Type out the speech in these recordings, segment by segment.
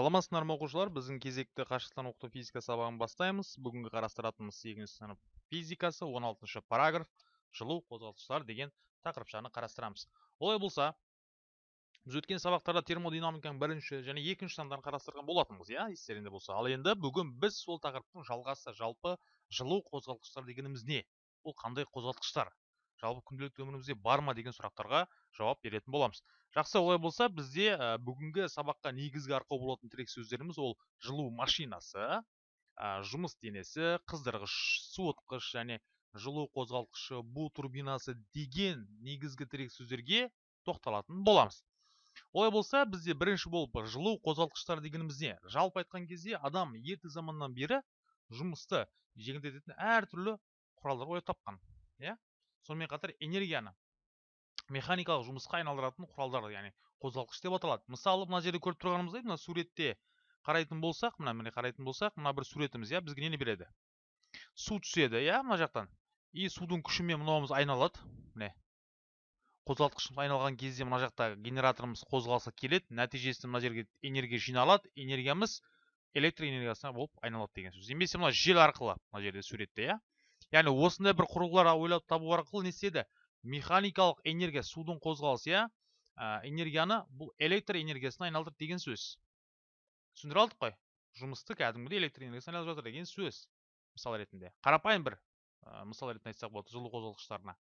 саламатсыздар ма оқушылар? Біздің кезекті қашықтан оқыту физика сабағын бастаймыз. Бүгінгі қарастыратынымыз сегізінші сынып физикасы 16 параграф жылу қозғалтқыштар деген тақырыпшаны қарастырамыз. Олай болса біз өткен сабақтарда термодинамиканың бірінші және екінші сандарын қарастырған болатынбыз иә естеріңде болса. Ал енді бүгін біз сол тақырыптың жалғасы жалпы жылу қозғалтқыштар дегеніміз не? Бұл қандай қозғалтқыштар? Жалпы күнделікті өмірімізде бар ма деген сұрақтарға жауап беретін боламыз. Жақсы олай болса бізде ә, бүгінгі сабаққа негізгі арқау болатын тірек сөздеріміз ол жылу машинасы ә, жұмыс денесі қыздырғыш суытқыш және жылу қозғалтқышы бу турбинасы деген негізгі тірек сөздерге тоқталатын боламыз. Олай болса бізде бірінші болып жылу қозғалтқыштар дегеніміз не жалпы айтқан кезде адам ерте заманнан бері жұмысты жеңілдететін әртүрлі құралдар ойлап тапқан иә? Сонымен қатар энергияны механикалық жұмысқа айналдыратын құралдар яғни қозғалтқыш деп аталады. Мысалы мына жерде көріп тұрғанымыздай мына суретте қарайтын болсақ мына міне қарайтын болсақ мына бір суретіміз иә бізге нені береді? Су түседі иә мына жақтан. И судың күшімен мынауымыз айналады. Міне. Қозғалтқышымыз айналған кезде мына жақта генераторымыз қозғалса келеді. Нәтижесінде мына жерге энергия жиналады. Энергиямыз электр энергиясына болып айналады деген сөз. Немесе мына жел арқылы мына жерде суретте иә. Яғни осындай бір құрылғылар ойлап табу арқылы не істеді? Механикалық энергия судың қозғалысы иә? Энергияны бұл электр энергиясына айналдырды деген сөз. Түсіндіре алдық қой. Жұмысты кәдімгідей электр энергиясына айналдырып жатыр деген сөз мысал ретінде. Қарапайым бір ә, мысал ретінде айтсақ болады жылу қозғалғыштарына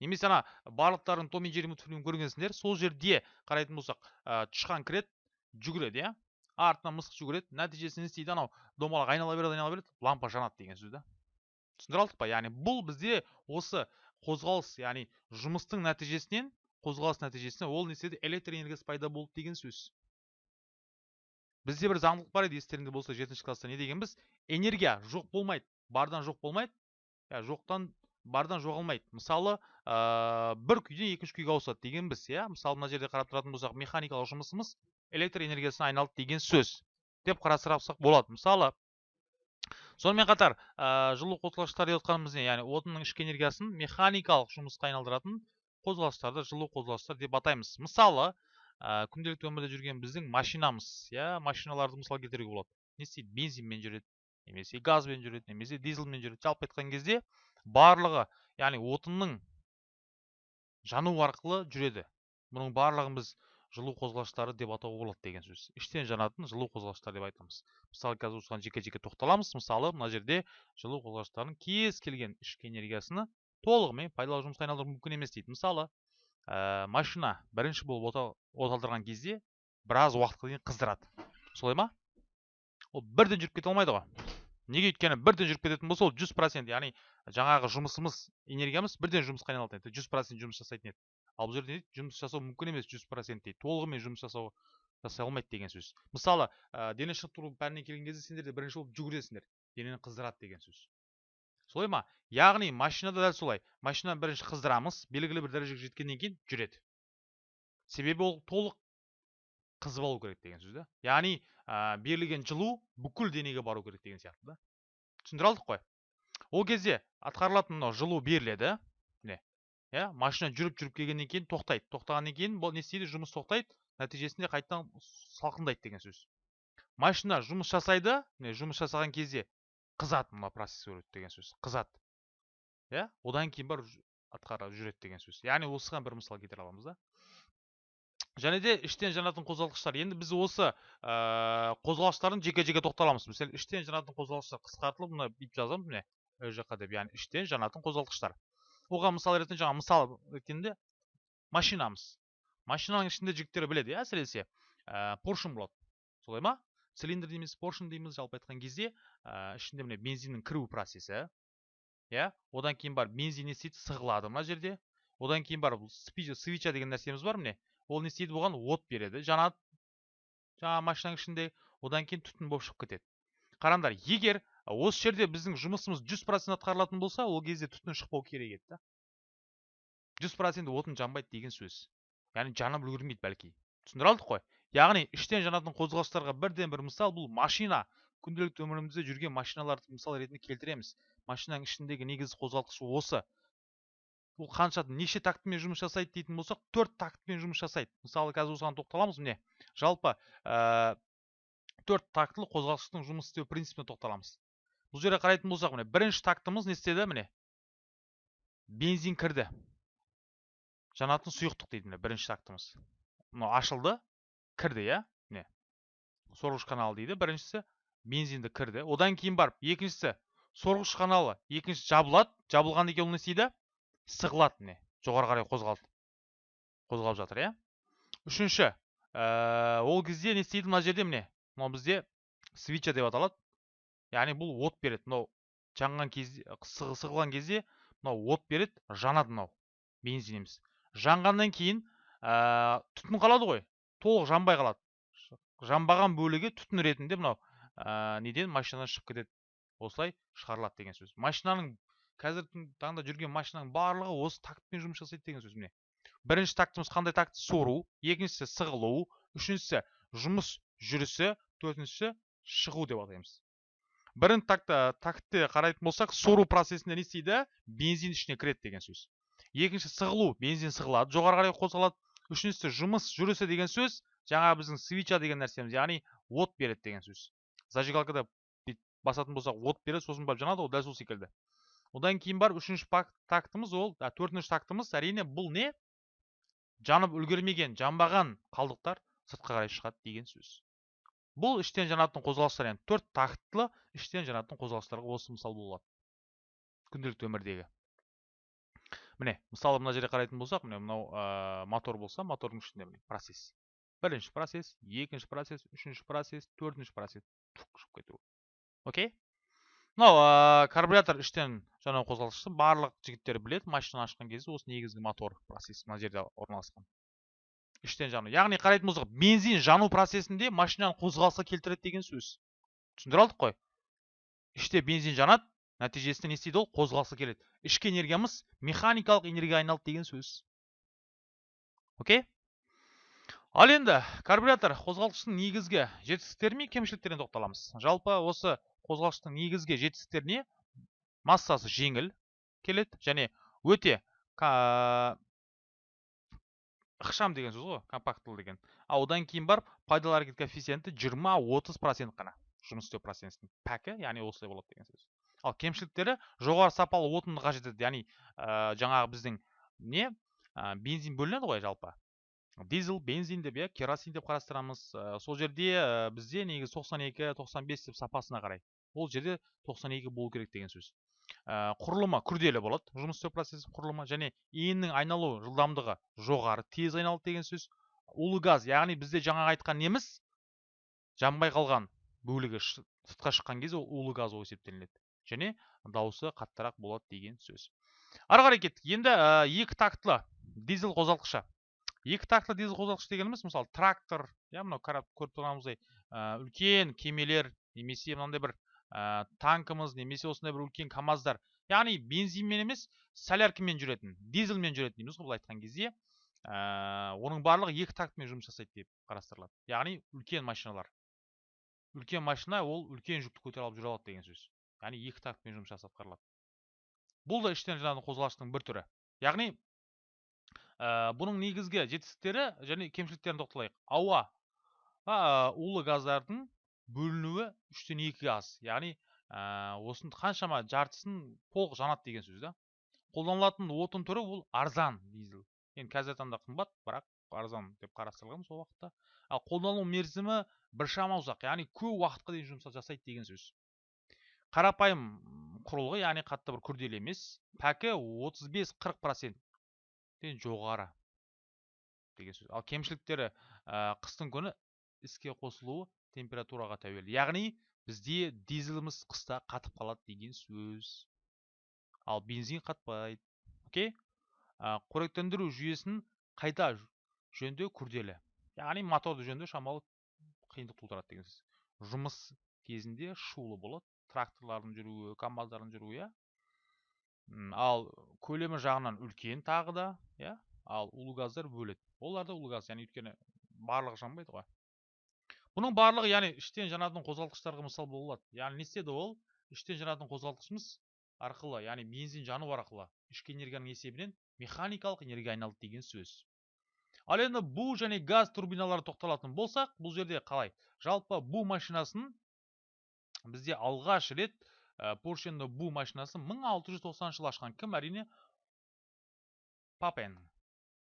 немесе ана барлықтарың том и джерри мультфильмін көргенсіңдер сол жерде қарайтын болсақ ә, тышқан кіреді жүгіреді иә? Артынан мысық жүгіреді нәтижесінде не істейді? Анау домалақ айнала береді айнала береді лампа жанады деген сөз да? Түсіндіре алдық па? Яғни бұл бізде осы қозғалыс яғни жұмыстың нәтижесінен қозғалыс нәтижесінде ол не істеді? Электр энергиясы пайда болды деген сөз. Бізде бір заңдылық бар еді естеріңде болса жетінші класста не дегенбіз энергия жоқ болмайды бардан жоқ болмайды. Иә жоқтан бардан жоғалмайды. Мысалы ә, бір күйден екінші күйге ауысады дегенбіз иә? Мысалы мына жерде қарап тұратын болсақ механикалық жұмысымыз электр энергиясына айналды деген сөз деп қарастырсақ болады. Мысалы сонымен қатар ә, жылу қозғалғыштар деп отқанымыз не? Яғни отынның ішкі энергиясын механикалық жұмысқа айналдыратын қозғалғыштарды жылу қозғалғыштар деп атаймыз. Мысалы ә, күнделікті өмірде жүрген біздің машинамыз иә? Машиналарды мысал келтіруге болады. Не істейді? Бензинмен жүреді немесе газбен жүреді немесе дизельмен жүреді. Жалпы айтқан кезде барлығы яғни отынның жану арқылы жүреді. Бұның барлығын біз жылу қозғалғыштары деп атауға болады деген сөз. Іштен жанатын жылу қозғалғыштар деп айтамыз. Мысалы қазір осыған жеке жеке тоқталамыз. Мысалы мына жерде жылу қозғалғыштардың кез келген ішкі энергиясыны толығымен пайдалы жұмысқа айналдыру мүмкін емес дейді. Мысалы ә, машина бірінші болып от алдырған кезде біраз уақытқа дейін қыздырады. Солай ма? Ол бірден жүріп кете алмайды ғой. Неге өйткені бірден жүріп кететін болса ол жүз процент яғни жаңағы жұмысымыз энергиямыз бірден жұмысқа айналатын еді. Жүз процент жұмыс жасайтын еді. Ал бұл жерде жұмыс жасау мүмкін емес жүз процент дейді. Толығымен жұмыс жасау жасай алмайды деген сөз. Мысалы ә, дене шынықтыру пәніне келген кезде сендер де бірінші болып жүгіресіңдер. Денені қыздырады деген сөз. Солай ма? Яғни машинада дәл солай. Машинаны бірінші қыздырамыз белгілі бір дәрежеге жеткеннен кейін жүреді. Себебі ол толық қызып алу керек деген сөз да. Яғни ә, берілген жылу бүкіл денеге бару керек деген сияқты да. Түсіндіре алдық қой. Ол кезде атқарылатын мынау жылу беріледі. Иә машина жүріп жүріп келгеннен кейін тоқтайды. Тоқтағаннан кейін бұл не істейді? Жұмыс тоқтайды. Нәтижесінде қайтадан салқындайды деген сөз. Машина жұмыс жасайды. Міне жұмыс жасаған кезде қызады мына процесс өреді деген сөз. Қызады. Иә одан кейін барып атқарып жүреді деген сөз. Яғни осыған бір мысал келтіре аламыз да. Және де іштен жанатын қозғалтқыштар. Енді біз осы ә, қозғалғыштардың жеке жеке тоқталамыз. Мысалы іштен жанатын қозғалғыштар қысқартылып мына бүйтіп жазамыз міне ол жаққа деп. Яғни іштен жанатын қозғалтқыштар. Оған мысал ретінде жаңа мысал ретінде машинамыз машинаның ішінде жігіттер біледі иә әсіресе ә, поршень болады солай ма цилиндр дейміз поршень дейміз жалпы айтқан кезде ә, ішінде міне бензиннің кіру процесі иә одан кейін барып бензин не істейді сығылады мына жерде одан кейін барып свеча деген нәрсеміз бар міне ол не істейді бұған от береді жанады жаңағы машинаның ішінде одан кейін түтін болып шығып кетеді қараңдар егер осы жерде біздің жұмысымыз жүз процент атқарылатын болса ол кезде түтін шықпау керек еді да. Жүз процент отын жанбайды деген сөз. Яғни жанып үлгермейді бәлки. Түсіндіре алдық қой. Яғни іштен жанатын қозғалыстарға бірден бір мысал бұл машина. Күнделікті өмірімізде жүрген машиналарды мысал ретінде келтіреміз. Машинаның ішіндегі негізгі қозғалтқыш осы. Ол қанша неше тактімен жұмыс жасайды дейтін болсақ төрт тактімен жұмыс жасайды. Мысалы қазір осыған тоқталамыз міне. Жалпы ә, төрт тактылы қозғалтқыштың жұмыс істеу принципіне тоқталамыз. Бұл жерде қарайтын болсақ міне бірінші тактымыз не істеді міне? Бензин кірді. Жанатын сұйықтық дейді міне бірінші тактымыз. Мынау ашылды кірді иә? Міне. Сорғыш каналы дейді. Біріншісі бензинді кірді. Одан кейін барып екіншісі сорғыш каналы екінші жабылады. Жабылғаннан кейін ол не істейді? Сығылады міне. Жоғары қарай қозғалды. Қозғалып жатыр иә? Үшінші ә, ол кезде не істейді мына жерде міне? Мынау бізде свитча деп аталады. Яғни бұл от береді. Мынау жанған кезде сығылған кезде мынау от береді жанады мынау. Бензиніміз жанғаннан кейін ә, түтін қалады ғой. Толық жанбай қалады. Жанбаған бөлігі түтін ретінде мынау ә, неден? Машинадан шығып кетеді. Осылай шығарылады деген сөз. Машинаның қазіргі таңда жүрген машинаның барлығы осы тактпен жұмыс жасайды деген сөз міне. Бірінші тактымыз қандай такт? Сору. Екіншісі сығылу. Үшіншісі жұмыс жүрісі. Төртіншісі шығу деп атаймыз. Бірінші такта тактте қарайтын болсақ сору процесінде не істейді? Бензин ішіне кіреді деген сөз. Екінші сығылу. Бензин сығылады жоғары қарай қозғалады үшіншісі жұмыс жүрісі деген сөз. Жаңа біздің свича деген нәрсеміз яғни от береді деген сөз. Зажигалкада басатын болсақ от береді сосын барып жанады ғой дәл сол секілді. Одан кейін барып үшінші тактымыз ол ә, төртінші тактымыз әрине бұл не? Жанып үлгермеген жанбаған қалдықтар сыртқа қарай шығады деген сөз. Бұл іштен жанатын қозғалыстар яғни төрт тактылы іштен жанатын қозғалыстарға осы мысал болады. Күнделікті өмірдегі. Міне мысалы мына жерде қарайтын болсақ міне мынау ә, мотор болса мотордың ішінде міне процесс. Бірінші процесс екінші процесс үшінші процесс төртінші процесс. Шығып кету. Окей? Мынау ә, карбюратор іштен жану қозғалтқышты барлық жігіттер біледі машинаны ашқан кезде осы негізгі мотор процесс мына жерде орналасқан. Іштен жану. Яғни қарайтын болсақ бензин жану процесінде машинаны қозғалысқа келтіреді деген сөз. Түсіндіре алдық қой. Іште бензин жанады нәтижесінде не істейді ол? Қозғалысқа келеді. Ішкі энергиямыз механикалық энергияға айналды деген сөз. Окей? Ал енді карбюратор қозғалтқыштың негізгі жетістіктері мен кемшіліктеріне тоқталамыз. Жалпы осы қозғалтқыштың негізгі жетістіктеріне массасы жеңіл келеді және өте ықшам деген сөз ғой компактылы деген. Ал одан кейін барып пайдалы әрекет коэффициенті жиырма отыз процент қана жұмыс істеу процесінің пәкі яғни осылай болады деген сөз. Ал кемшіліктері жоғары сапалы отынды қажет етеді яғни ә, жаңағы біздің не ә, бензин бөлінеді ғой жалпы. Дизель бензин деп иә керосин деп қарастырамыз. Ә, сол жерде ә, бізде негізі 92 95 деп сапасына қарай. Ол жерде 92 болу керек деген сөз. Ә, құрылымы күрделі болады. Жұмыс істеу процесі құрылымы және иіннің айналу жылдамдығы жоғары тез айналады деген сөз. Улы газ яғни бізде жаңа айтқан неміз жанбай қалған бөлігі сыртқа шыққан кезде ол улы газ болып есептелінеді. Және дауысы қаттырақ болады деген сөз. Ары қарай кеттік. Енді ә, екі тактылы дизель қозғалтқышы. Екі тақты дизель қозғалтқыш дегеніміз мысалы трактор иә мынау көріп тұрғанымыздай үлкен кемелер немесе мынандай бір ә, танкіміз немесе осындай бір үлкен камаздар яғни бензинмен емес соляркамен жүретін дизельмен жүретін дейміз ғой былай айтқан кезде ә, оның барлығы екі тактымен жұмыс жасайды деп қарастырылады яғни үлкен машиналар үлкен машина ол үлкен жүкті көтере алып жүре алады деген сөз яғни екі тактымен жұмыс жасап атқарылады бұл да іштен жанатын қозғалғыштың бір түрі яғни ә, бұның негізгі жетістіктері және кемшіліктеріне тоқталайық ауа улы газдардың бөлінуі үштен екі аз. Яғни ә, осының қаншама жартысын толық жанады деген сөз да. Қолданылатын отын түрі ол арзан дизель. Енді қазіргі таңда қымбат бірақ арзан деп қарастырылған сол уақытта. Ал қолдану мерзімі біршама ұзақ яғни көп уақытқа дейін жұмыс жасайды деген сөз. Қарапайым құрылғы яғни қатты бір күрделі емес пәкі 35-40 процент жоғары деген сөз. Ал кемшіліктері ә, қыстың күні іске қосылуы температураға тәуелді. Яғни бізде дизеліміз қыста қатып қалады деген сөз. Ал бензин қатпайды. Окей? Қоректендіру жүйесін қайта жөндеу күрделі? Яғни моторды жөндеу шамалы қиындық тудырады деген сөз. Жұмыс кезінде шулы болады. Тракторлардың жүруі камаздардың жүруі иә. Ал көлемі жағынан үлкен тағы да иә. Ал улы газдар бөледі олар да улы газ яғни өйткені барлығы жанбайды ғой. Бұның барлығы яғни іштен жанатын қозғалтқыштарға мысал бола алады яғни не істеді ол? Іштен жанатын қозғалтқышымыз арқылы яғни бензин жану арқылы ішкі энергияның есебінен механикалық энергия айналды деген сөз. Ал енді бу және газ турбиналары тоқталатын болсақ бұл жерде қалай? Жалпы бу машинасын бізде алғаш рет поршенді бу машинасын 1690 жылы ашқан кім? Әрине папен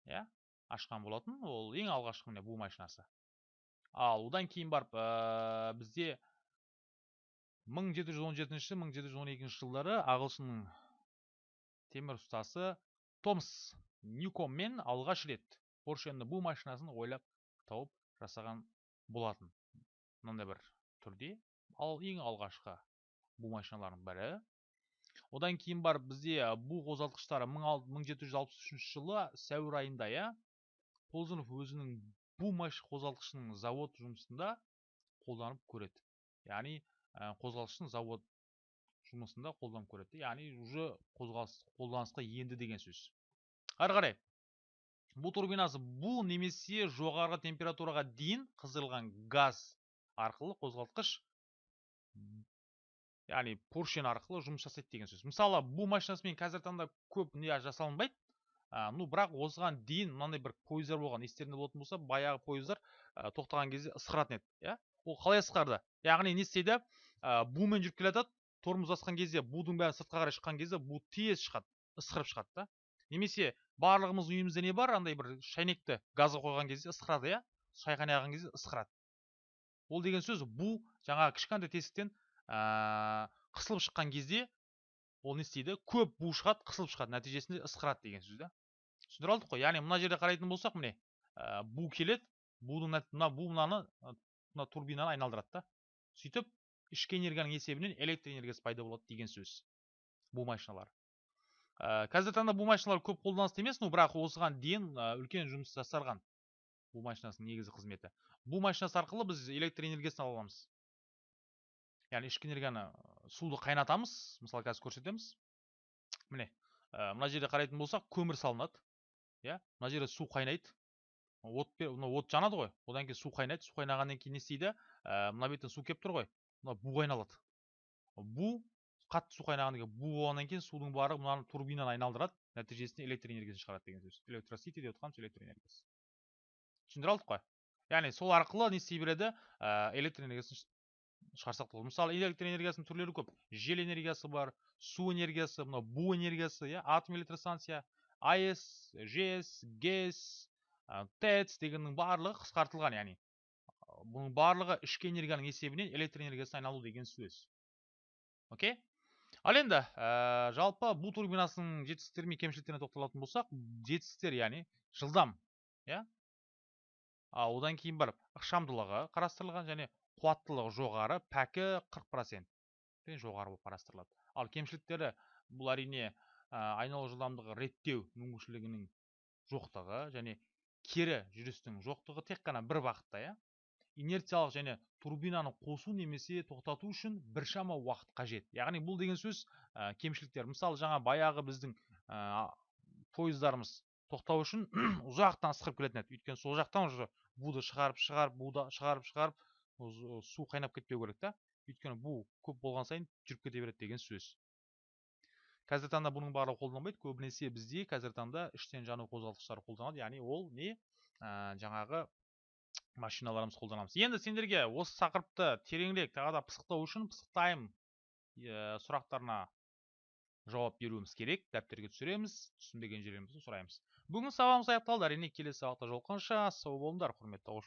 иә? Ашқан болатын ол ең алғашқы міне бу машинасы. Ал одан кейін барып ә, бізде 1717-1712 жылдары ағылшынның темір ұстасы томс ньюкоммен алғаш рет поршенді бу машинасын ойлап тауып жасаған болатын. Мынандай бір түрде. Ал ең алғашқы бу машиналардың бірі. Одан кейін барып бізде бу қозғалтқыштары 1763 жылы сәуір айында иә өзінің бу қозғалтқышының завод жұмысында қолданып көреді яғни қозғалғыштың завод жұмысында қолданып көреді яғни уже қозғалыс қолданысқа енді деген сөз ары қарай бу турбинасы бу немесе жоғарғы температураға дейін қыздырылған газ арқылы қозғалтқыш яғни поршен арқылы жұмыс жасайды деген сөз мысалы бу машинасымен қазіргі таңда көп не жасалынбайды. Ә, ну бірақ осыған дейін мынандай бір пойыздар болған естеріңде болатын болса баяғы пойыздар ә, тоқтаған кезде ысқыратын еді иә. Ол қалай ысқарды яғни не істейді? Ә, бумен жүріп келе жатады тормоз басқан кезде будың бәрі сыртқа қарай шыққан кезде бу тез шығады ысқырып шығады да. Немесе барлығымыз үйімізде не бар? Андай бір шайнекті газға қойған кезде ысқырады иә. Шай қайнаған кезде ысқырады ол деген сөз бу жаңағы кішкентай тесіктен ә, қысылып шыққан кезде ол не істейді? Көп бу шығады қысылып шығады нәтижесінде ысқырады деген сөз да түсіндіре алдық қой. Яғни мына жерде қарайтын болсақ міне ә, бу келеді будың мына бу мынаны мына турбинаны айналдырады да. Сөйтіп ішкі энергияның есебінен электр энергиясы пайда болады деген сөз бұл машиналар. Ә, қазіргі таңда бұл машиналар көп қолданыста емес но бірақ осыған дейін ә, үлкен жұмыс жасарған бұл машинасының негізгі қызметі. Бұл машинасы арқылы біз электр энергиясын ала аламыз. Яғни ішкі энергияны суды қайнатамыз мысалы қазір көрсетеміз. Міне ә, мына жерде қарайтын болсақ көмір салынады иә? Мына жерде су қайнайды. От мына от жанады ғой. Одан кейін су қайнайды. Су қайнағаннан кейін не істейді? Ә, мына беттен су келіп тұр ғой. Мына бу айналады бу қатты су қайнағаннан кейін бу болғаннан кейін судың барлығы мынаны турбинаны айналдырады. Нәтижесінде электр энергиясын шығарады деген сөз. Электросити деп отырғанымыз электр энергиясы түсіндіре алдық қой. Яғни сол арқылы не істей береді? Ә, электр энергиясын шығарсақ болады. Мысалы электр энергиясының түрлері көп. Жел энергиясы бар су энергиясы мынау бу энергиясы иә атом электростанция АЭС, жэс гэс тэц дегеннің барлығы қысқартылған яғни бұның барлығы ішкі энергияның есебінен электр энергиясына айналу деген сөз. Окей? Ал енді ә, жалпы бу турбинасының жетістіктері мен кемшіліктеріне тоқталатын болсақ жетістіктер яғни жылдам иә? Одан кейін барып ықшамдылығы қарастырылған және қуаттылығы жоғары пәкі 40 процент. Жоғары болып қарастырылады. Ал кемшіліктері бұл әрине айналу жылдамдығы реттеу мүмкіншілігінің жоқтығы және кері жүрістің жоқтығы тек қана бір бағытта иә. Инерциялық және турбинаны қосу немесе тоқтату үшін біршама уақыт қажет. Яғни бұл деген сөз ә, кемшіліктер. Мысалы жаңа баяғы біздің ә, пойыздарымыз тоқтау үшін ұзақтан ысқырып келетін еді. Өйткені сол жақтан уже буды шығарып шығарып буды шығарып шығарып су қайнап кетпеу керек та. Өйткені бу көп болған сайын жүріп кете береді деген сөз. Қазіргі таңда бұның барлығы қолданбайды. Көбінесе бізде қазіргі таңда іштен жану қозғалтқыштары қолданады. Яғни ол не? Ә, жаңағы машиналарымыз қолданамыз. Енді сендерге осы тақырыпты тереңірек тағы да пысықтау үшін пысықтайм ә, сұрақтарына жауап беруіміз керек. Дәптерге түсіреміз. Түсінбеген жерлерімізді сұраймыз. Бүгін сабағымыз аяқталды. Әрине келесі сабақта жолыққанша. Сау болыңдар құрметті